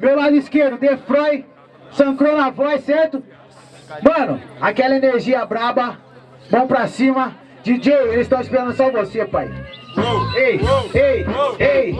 meu lado esquerdo, Defroy, Sancro na voz, certo? Mano, aquela energia braba, mão pra cima. DJ, eles estão esperando só você, pai. Ei, ei, ei.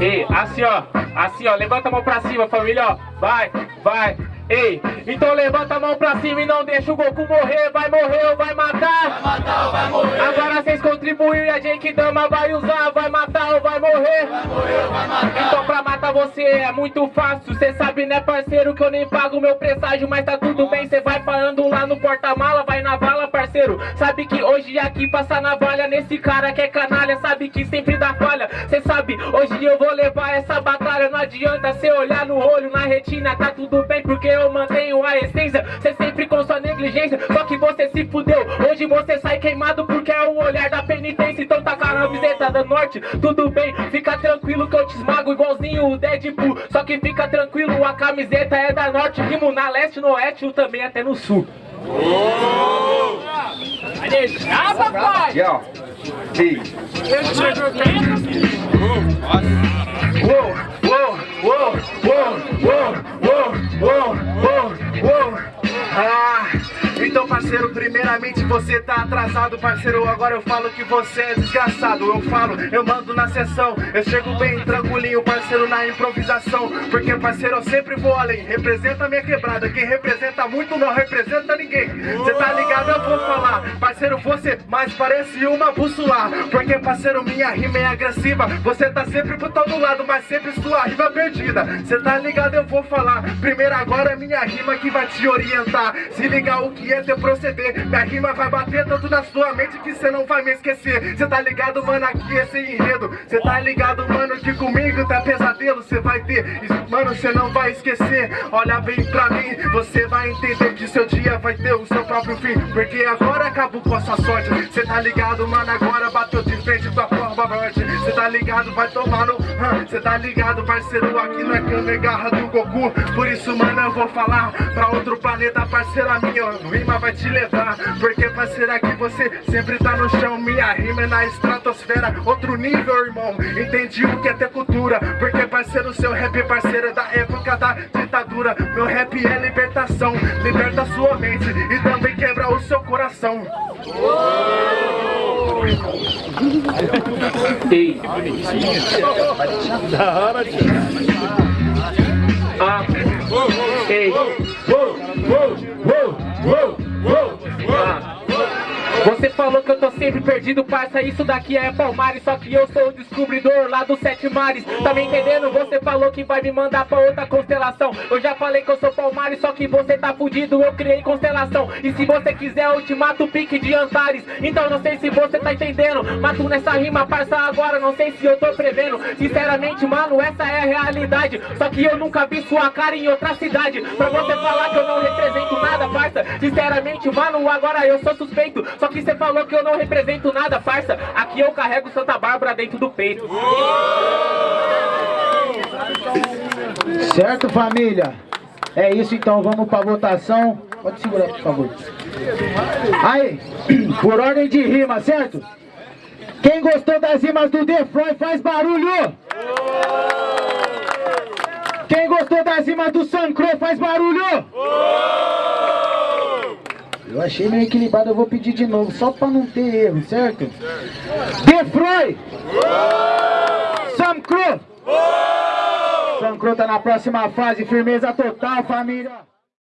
Ei, assim ó, assim ó, levanta a mão pra cima, família, ó. Vai, vai, ei. Então levanta a mão pra cima e não deixa o Goku morrer. Vai morrer ou vai matar? Vai matar ou vai morrer? Agora vocês contribuem e a gente dama vai usar. Vai matar ou vai morrer? Vai morrer ou vai matar? Então pra matar você é muito fácil. Cê sabe, né, parceiro, que eu nem pago meu presságio, mas tá tudo bem. Cê vai parando lá no porta-mala, vai na vala, parceiro. Sabe que hoje aqui passa navalha nesse cara que é canalha. Sabe que sempre dá falha. Cê sabe, hoje eu vou levar essa batalha. Não adianta cê olhar no olho, na retina, tá tudo bem, porque eu mantenho a essência. Cê sempre com sua negligência, só que você se fudeu. Hoje você sai queimado porque é um olhar da penitência. Então tá com a camiseta da norte, tudo bem, fica tranquilo que eu te esmago igualzinho o Deadpool. Só que fica tranquilo, a camiseta é da norte, rimo na leste, no oeste e também até no sul. Uou, uou, uou, uou, uou, uou. Ah, então parceiro, primeiramente você tá atrasado, parceiro. Agora eu falo que você é desgraçado. Eu falo, eu mando na sessão. Eu chego bem tranquilinho, parceiro, na improvisação. Porque, parceiro, eu sempre vou além. Representa minha quebrada. Quem representa muito não representa ninguém. Cê tá ligado? Eu vou falar. Parceiro, você mais parece uma bússola. Porque, parceiro, minha rima é agressiva. Você tá sempre pro todo lado, mas sempre sua rima é perdida. Cê tá ligado? Eu vou falar. Primeiro agora é minha rima que vai te orientar. Se ligar o que é teu proceder. Minha rima vai bater tanto na sua mente que cê não vai me esquecer. Cê tá ligado, mano, aqui é sem enredo. Cê tá ligado, mano, que comigo tá pesadelo. Cê vai ter, mano, cê não vai esquecer. Olha bem pra mim, você vai entender que seu dia vai ter o seu próprio fim. Porque agora acabou com a sua sorte. Cê tá ligado, mano, agora bateu tá ligado, vai tomar no. Cê tá ligado, parceiro, aqui não é cana e garra do Goku. Por isso, mano, eu vou falar pra outro planeta, parceira minha. Rima vai te levar. Porque, parceiro, aqui você sempre tá no chão. Minha rima é na estratosfera, outro nível, irmão. Entendi o que é ter cultura. Porque, parceiro, seu rap, parceiro, é da época da ditadura. Meu rap é libertação, liberta sua mente e também quebra o seu coração. Ei. Da hora, tio. Ah. Ei. Uou, uou, uou, uou, uou. Ah. Você falou que eu tô sempre perdido, parça, isso daqui é Palmares Só que eu sou o descobridor lá dos sete mares. Tá me entendendo? Você falou que vai me mandar pra outra constelação. Eu já falei que eu sou Palmares, só que você tá fudido. Eu criei constelação. E se você quiser eu te mato o pique de Antares. Então não sei se você tá entendendo. Mato nessa rima, parça, agora não sei se eu tô prevendo. Sinceramente, mano, essa é a realidade. Só que eu nunca vi sua cara em outra cidade. Pra você falar que eu não represento nada, parça. Sinceramente, mano, agora eu sou suspeito. Só que você falou que eu não represento nada, farsa. Aqui eu carrego Santa Bárbara dentro do peito. Certo, família? É isso então, vamos pra votação. Pode segurar, por favor. Aí, por ordem de rima, certo? Quem gostou das rimas do Defroy faz barulho! Quem gostou das rimas do Sancro faz barulho! Eu achei meio equilibrado, eu vou pedir de novo, só pra não ter erro, certo? Defroy! Sam Cru! Sam Cru tá na próxima fase, firmeza total, família!